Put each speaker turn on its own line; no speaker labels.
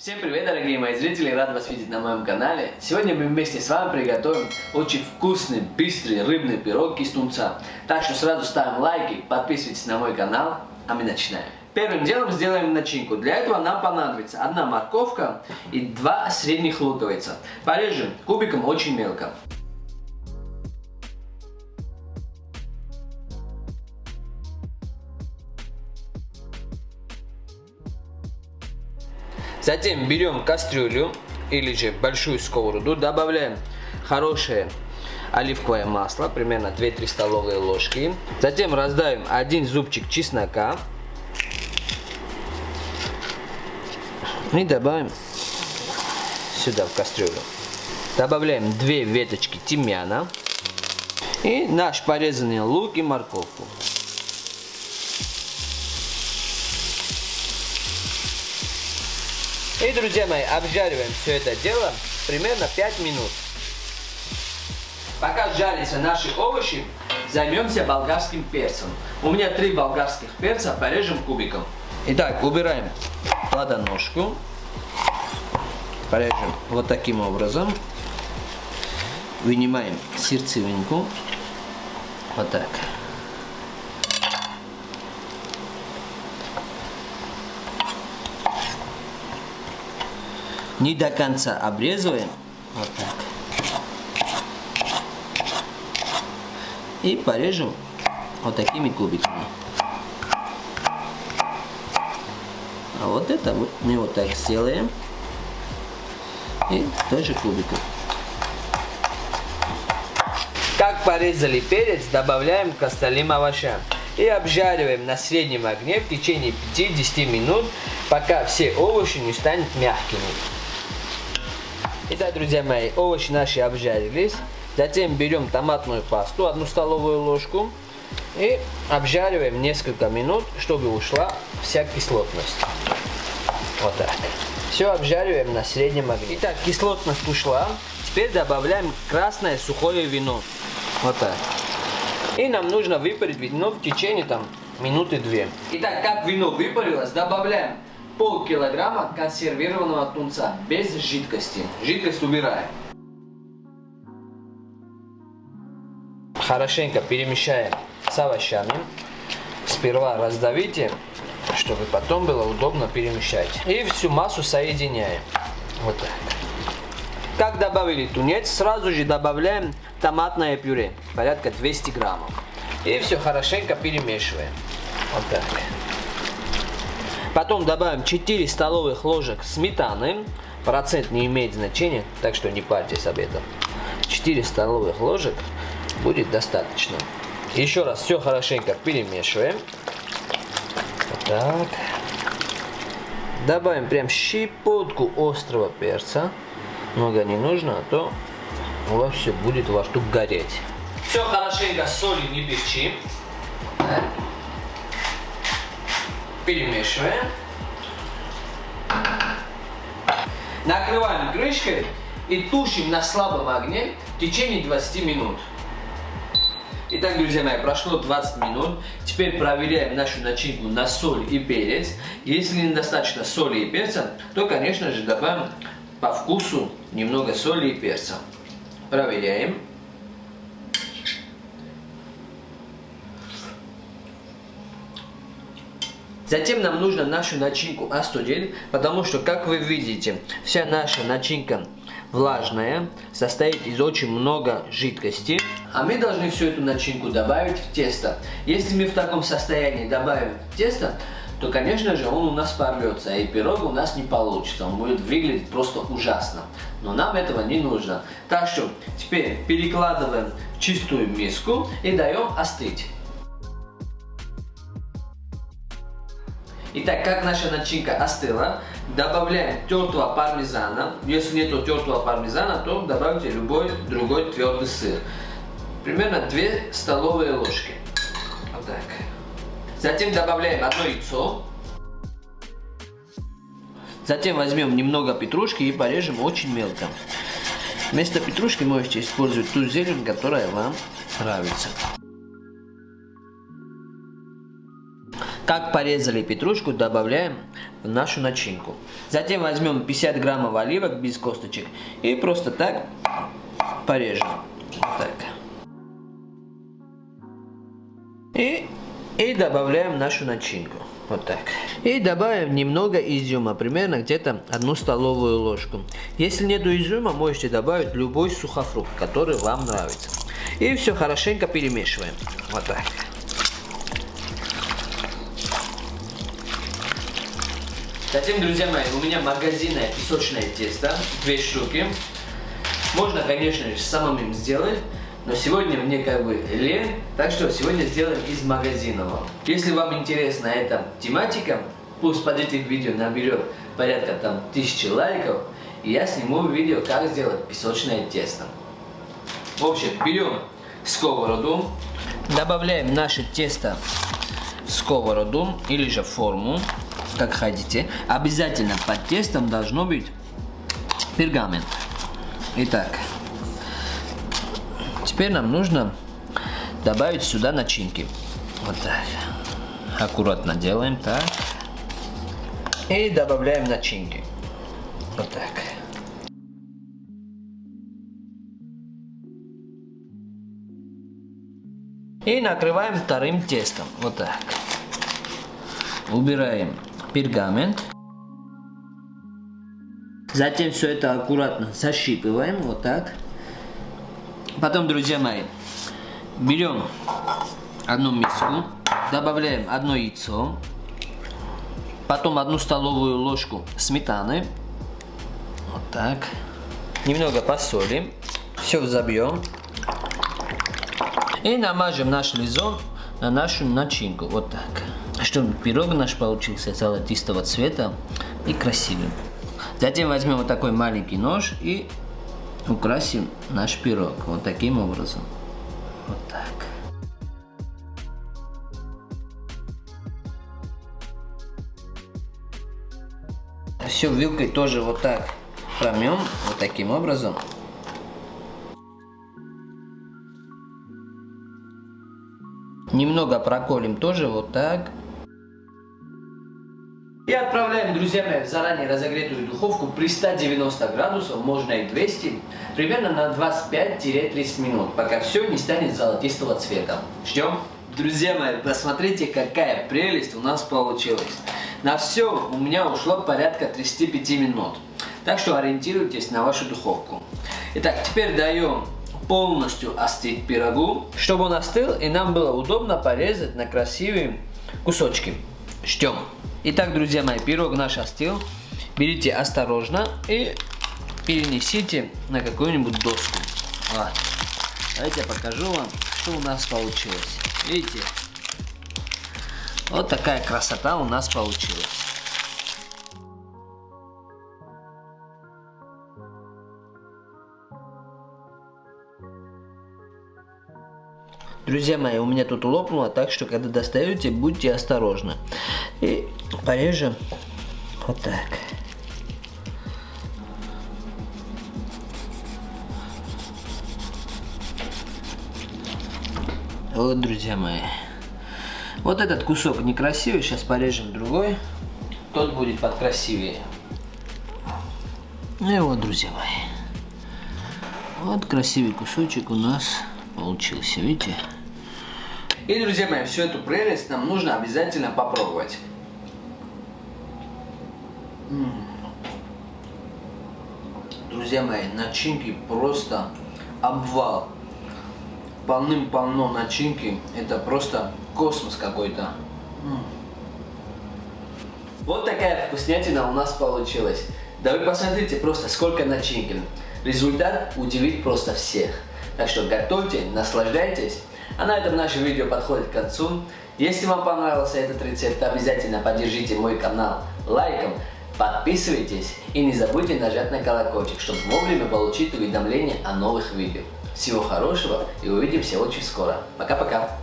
Всем привет, дорогие мои зрители, рад вас видеть на моем канале. Сегодня мы вместе с вами приготовим очень вкусный, быстрый рыбный пирог из тунца. Так что сразу ставим лайки, подписывайтесь на мой канал, а мы начинаем. Первым делом сделаем начинку. Для этого нам понадобится одна морковка и два средних луковица. Порежем кубиком очень мелко. Затем берем кастрюлю или же большую сковороду, добавляем хорошее оливковое масло, примерно 2-3 столовые ложки. Затем раздавим один зубчик чеснока. И добавим сюда в кастрюлю. Добавляем 2 веточки тимьяна и наш порезанный лук и морковку. И, друзья мои, обжариваем все это дело примерно 5 минут. Пока жарятся наши овощи, займемся болгарским перцем. У меня три болгарских перца, порежем кубиком. Итак, убираем плодоножку. Порежем вот таким образом. Вынимаем сердцевинку. Вот так. Не до конца обрезываем. Вот так. И порежем вот такими кубиками. А вот это мы вот так сделаем. И тоже кубиком. Как порезали перец, добавляем к остальным овощам. И обжариваем на среднем огне в течение 5-10 минут, пока все овощи не станут мягкими. Итак, друзья мои, овощи наши обжарились. Затем берем томатную пасту, одну столовую ложку. И обжариваем несколько минут, чтобы ушла вся кислотность. Вот так. Все обжариваем на среднем огне. Итак, кислотность ушла. Теперь добавляем красное сухое вино. Вот так. И нам нужно выпарить вино в течение там минуты две. Итак, как вино выпарилось, добавляем полкилограмма консервированного тунца без жидкости. Жидкость убираем. Хорошенько перемешаем с овощами. Сперва раздавите, чтобы потом было удобно перемешать. И всю массу соединяем. Вот так. Как добавили тунец, сразу же добавляем томатное пюре, порядка 200 граммов. И все хорошенько перемешиваем. Вот так. Потом добавим 4 столовых ложек сметаны. Процент не имеет значения, так что не парьтесь об этом. 4 столовых ложек будет достаточно. Еще раз все хорошенько перемешиваем. Вот так. Добавим прям щепотку острого перца. Много не нужно, а то у вас все будет во рту гореть. Все хорошенько соли не перчим перемешиваем. Накрываем крышкой и тушим на слабом огне в течение 20 минут. Итак, друзья мои, прошло 20 минут. Теперь проверяем нашу начинку на соль и перец. Если недостаточно соли и перца, то, конечно же, добавим по вкусу немного соли и перца. Проверяем. Затем нам нужно нашу начинку остудить, потому что, как вы видите, вся наша начинка влажная, состоит из очень много жидкости. А мы должны всю эту начинку добавить в тесто. Если мы в таком состоянии добавим тесто, то, конечно же, он у нас порвется, и пирог у нас не получится. Он будет выглядеть просто ужасно. Но нам этого не нужно. Так что теперь перекладываем в чистую миску и даем остыть. Итак, как наша начинка остыла, добавляем тертого пармезана. Если нет тертого пармезана, то добавьте любой другой твердый сыр. Примерно 2 столовые ложки. Вот так. Затем добавляем одно яйцо. Затем возьмем немного петрушки и порежем очень мелко. Вместо петрушки можете использовать ту зелень, которая вам нравится. Как порезали петрушку, добавляем в нашу начинку. Затем возьмем 50 граммов оливок без косточек и просто так порежем. Вот так. И, и добавляем нашу начинку. Вот так. И добавим немного изюма, примерно где-то одну столовую ложку. Если нет изюма, можете добавить любой сухофрукт, который вам нравится. И все хорошенько перемешиваем. Вот так. Затем, друзья мои, у меня магазинное песочное тесто, две штуки. Можно, конечно же, самым сделать, но сегодня мне как бы лень, так что сегодня сделаем из магазинного. Если вам интересна эта тематика, пусть под этим видео наберет порядка там тысячи лайков, и я сниму видео, как сделать песочное тесто. В общем, берем сковороду, добавляем наше тесто в сковороду или же форму, как хотите. Обязательно под тестом должно быть пергамент. Итак, теперь нам нужно добавить сюда начинки. Вот так. Аккуратно делаем так. И добавляем начинки. Вот так. И накрываем вторым тестом. Вот так. Убираем пергамент. Затем все это аккуратно защипываем, вот так. Потом, друзья мои, берем одну миску, добавляем одно яйцо, потом одну столовую ложку сметаны, вот так. Немного посолим, все взобьем. И намажем наш лизон на нашу начинку, вот так. Чтобы пирог наш получился золотистого цвета и красивым. Затем возьмем вот такой маленький нож и украсим наш пирог вот таким образом. Вот так. Все вилкой тоже вот так промем, вот таким образом. Немного проколем тоже вот так. И отправляем, друзья мои, в заранее разогретую духовку при 190 градусов, можно и 200, примерно на 25-30 минут, пока все не станет золотистого цвета. Ждем. Друзья мои, посмотрите, какая прелесть у нас получилась. На все у меня ушло порядка 35 минут. Так что ориентируйтесь на вашу духовку. Итак, теперь даем полностью остыть пирогу, чтобы он остыл и нам было удобно порезать на красивые кусочки. Ждем. Итак, друзья мои, пирог наш остыл. Берите осторожно и перенесите на какую-нибудь доску. Вот. Давайте я покажу вам, что у нас получилось. Видите? Вот такая красота у нас получилась. Друзья мои, у меня тут лопнуло, так что когда достаете, будьте осторожны. И порежем вот так. Вот, друзья мои. Вот этот кусок некрасивый, сейчас порежем другой. Тот будет подкрасивее. Ну и вот, друзья мои. Вот красивый кусочек у нас получился, видите? И, друзья мои, всю эту прелесть нам нужно обязательно попробовать. Друзья мои, начинки просто обвал. Полным-полно начинки. Это просто космос какой-то. Вот такая вкуснятина у нас получилась. Да вы посмотрите просто сколько начинки. Результат удивит просто всех. Так что готовьте, наслаждайтесь. А на этом наше видео подходит к концу. Если вам понравился этот рецепт, обязательно поддержите мой канал лайком, подписывайтесь и не забудьте нажать на колокольчик, чтобы вовремя получить уведомления о новых видео. Всего хорошего и увидимся очень скоро. Пока-пока.